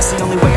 That's the only way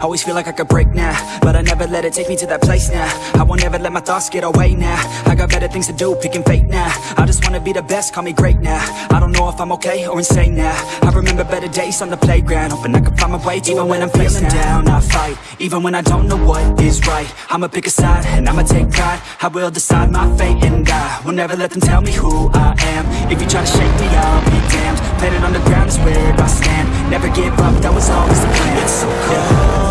Always feel like I could break now But I never let it take me to that place now. I won't ever let my thoughts get away now. I got better things to do, picking fate now. I just wanna be the best, call me great now. I don't know if I'm okay or insane now. I remember better days on the playground Hoping I can find my way even when I'm feeling down. I fight, even when I don't know what is right. I'ma pick a side and I'ma take pride. I will decide my fate and I will never let them tell me who I am. If you try to shake me, I'll be damned. Planet on the ground is where I stand. Never give up, that was always the plan. It's so cold